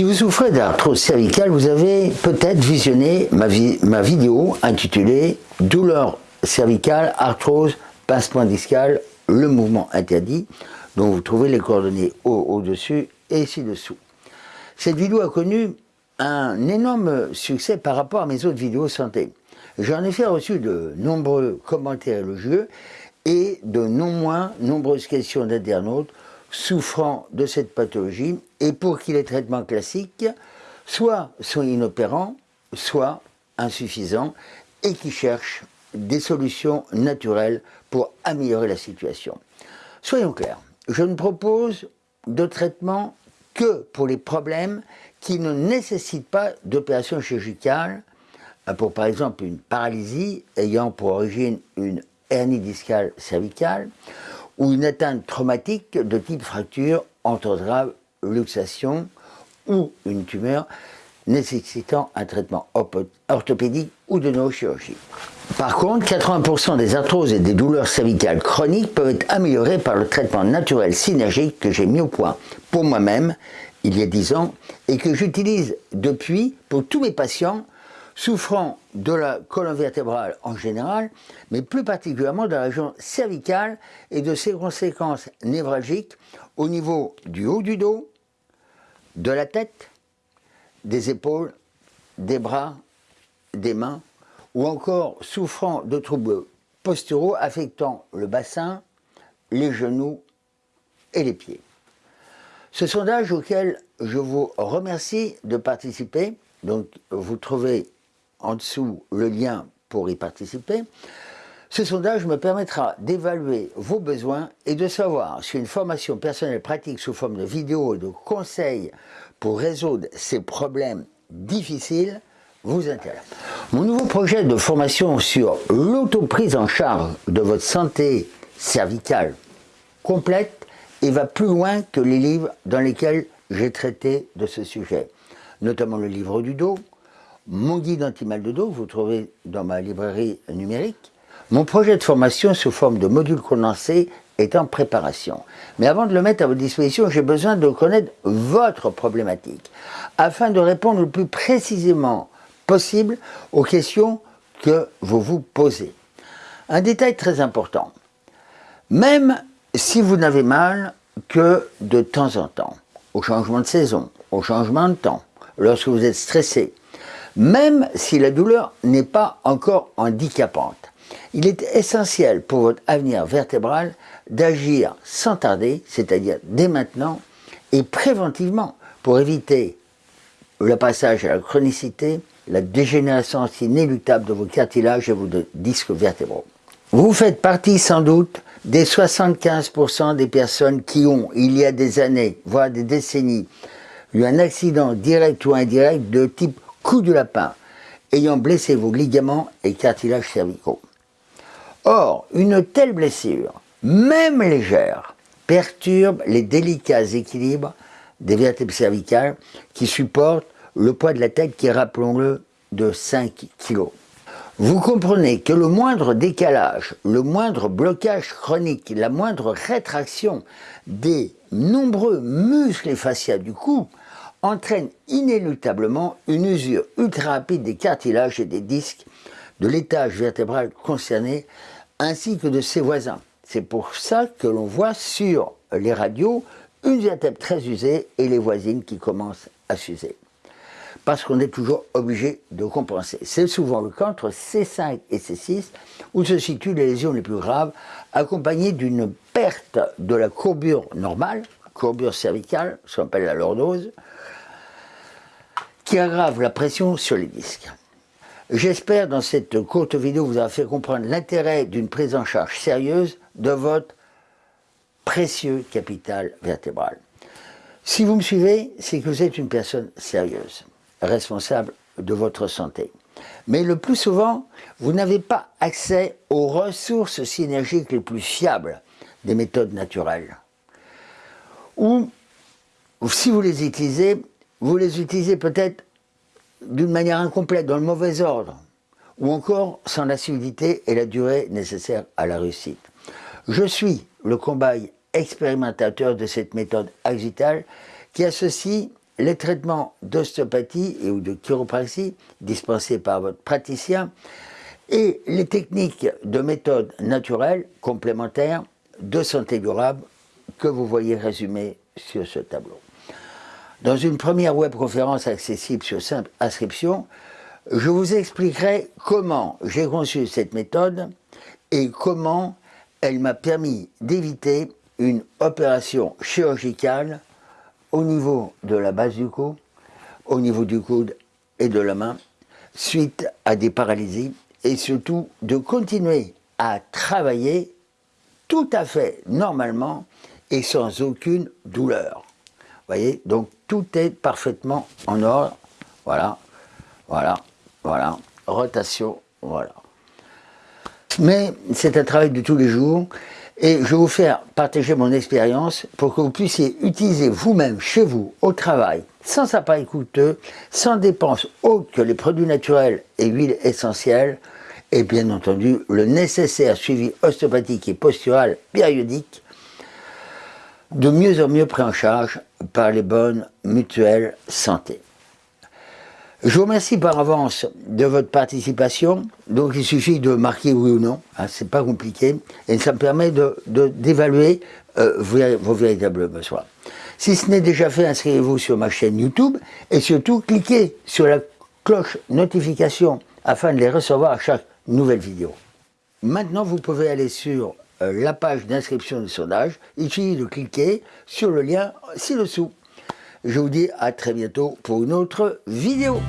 Si vous souffrez d'arthrose cervicale, vous avez peut-être visionné ma, vidéo intitulée « Douleur cervicale, arthrose, pincement discal, le mouvement interdit » dont vous trouvez les coordonnées au-dessus et ci-dessous. Cette vidéo a connu un énorme succès par rapport à mes autres vidéos santé. J'en ai fait reçu de nombreux commentaires élogieux et de non moins nombreuses questions d'internautes souffrant de cette pathologie et pour qui les traitements classiques soit sont inopérants, soit insuffisants et qui cherchent des solutions naturelles pour améliorer la situation. Soyons clairs, je ne propose de traitement que pour les problèmes qui ne nécessitent pas d'opération chirurgicale, pour par exemple une paralysie ayant pour origine une hernie discale cervicale, ou une atteinte traumatique de type fracture, entorse grave, luxation ou une tumeur nécessitant un traitement orthopédique ou de neurochirurgie. Par contre, 80% des arthroses et des douleurs cervicales chroniques peuvent être améliorées par le traitement naturel synergique que j'ai mis au point pour moi-même il y a 10 ans et que j'utilise depuis pour tous mes patients souffrant de la colonne vertébrale en général, mais plus particulièrement de la région cervicale et de ses conséquences névralgiques au niveau du haut du dos, de la tête, des épaules, des bras, des mains, ou encore souffrant de troubles posturaux affectant le bassin, les genoux et les pieds. Ce sondage auquel je vous remercie de participer, donc vous trouvez en dessous le lien pour y participer. Ce sondage me permettra d'évaluer vos besoins et de savoir si une formation personnelle pratique sous forme de vidéos et de conseils pour résoudre ces problèmes difficiles vous intéresse. Mon nouveau projet de formation sur l'autoprise en charge de votre santé cervicale complète et va plus loin que les livres dans lesquels j'ai traité de ce sujet, notamment le livre du dos, mon guide anti-mal de dos, vous trouvez dans ma librairie numérique. Mon projet de formation sous forme de module condensé est en préparation. Mais avant de le mettre à votre disposition, j'ai besoin de connaître votre problématique, afin de répondre le plus précisément possible aux questions que vous vous posez. Un détail très important, même si vous n'avez mal que de temps en temps, au changement de saison, au changement de temps, lorsque vous êtes stressé, même si la douleur n'est pas encore handicapante. Il est essentiel pour votre avenir vertébral d'agir sans tarder, c'est-à-dire dès maintenant, et préventivement pour éviter le passage à la chronicité, la dégénérescence inéluctable de vos cartilages et vos disques vertébraux. Vous faites partie sans doute des 75% des personnes qui ont, il y a des années, voire des décennies, eu un accident direct ou indirect de type coup de lapin ayant blessé vos ligaments et cartilages cervicaux. Or, une telle blessure, même légère, perturbe les délicats équilibres des vertèbres cervicales qui supportent le poids de la tête qui rappelons-le, de 5 kg. Vous comprenez que le moindre décalage, le moindre blocage chronique, la moindre rétraction des nombreux muscles et fascias du cou entraîne inéluctablement une usure ultra rapide des cartilages et des disques de l'étage vertébral concerné, ainsi que de ses voisins. C'est pour ça que l'on voit sur les radios une vertèbre très usée et les voisines qui commencent à s'user. Parce qu'on est toujours obligé de compenser. C'est souvent le cas entre C5 et C6 où se situent les lésions les plus graves, accompagnées d'une perte de la courbure normale, courbure cervicale, ce qu'on appelle la lordose, qui aggrave la pression sur les disques. J'espère dans cette courte vidéo vous avoir fait comprendre l'intérêt d'une prise en charge sérieuse de votre précieux capital vertébral. Si vous me suivez, c'est que vous êtes une personne sérieuse, responsable de votre santé. Mais le plus souvent, vous n'avez pas accès aux ressources synergiques les plus fiables des méthodes naturelles. Ou, si vous les utilisez, vous les utilisez peut-être d'une manière incomplète, dans le mauvais ordre, ou encore sans l'assiduité et la durée nécessaires à la réussite. Je suis le combat expérimentateur de cette méthode axitale qui associe les traitements d'ostéopathie et ou de chiropraxie dispensés par votre praticien et les techniques de méthode naturelle complémentaires de santé durable que vous voyez résumées sur ce tableau. Dans une première webconférence accessible sur simple inscription, je vous expliquerai comment j'ai conçu cette méthode et comment elle m'a permis d'éviter une opération chirurgicale au niveau de la base du cou, au niveau du coude et de la main, suite à des paralysies, et surtout de continuer à travailler tout à fait normalement et sans aucune douleur. Donc tout est parfaitement en ordre. Voilà, voilà, voilà, rotation, voilà. Mais c'est un travail de tous les jours et je vais vous faire partager mon expérience pour que vous puissiez utiliser vous-même chez vous, au travail, sans appareil coûteux, sans dépenses autres que les produits naturels et huiles essentielles, et bien entendu le nécessaire suivi ostéopathique et postural périodique, de mieux en mieux pris en charge par les bonnes mutuelles santé. Je vous remercie par avance de votre participation. Donc il suffit de marquer oui ou non, hein, c'est pas compliqué, et ça me permet d'évaluer de, euh, vos, véritables besoins. Si ce n'est déjà fait, inscrivez-vous sur ma chaîne YouTube et surtout cliquez sur la cloche notification afin de les recevoir à chaque nouvelle vidéo. Maintenant, vous pouvez aller sur la page d'inscription du sondage. Il suffit de cliquer sur le lien ci-dessous. Je vous dis à très bientôt pour une autre vidéo.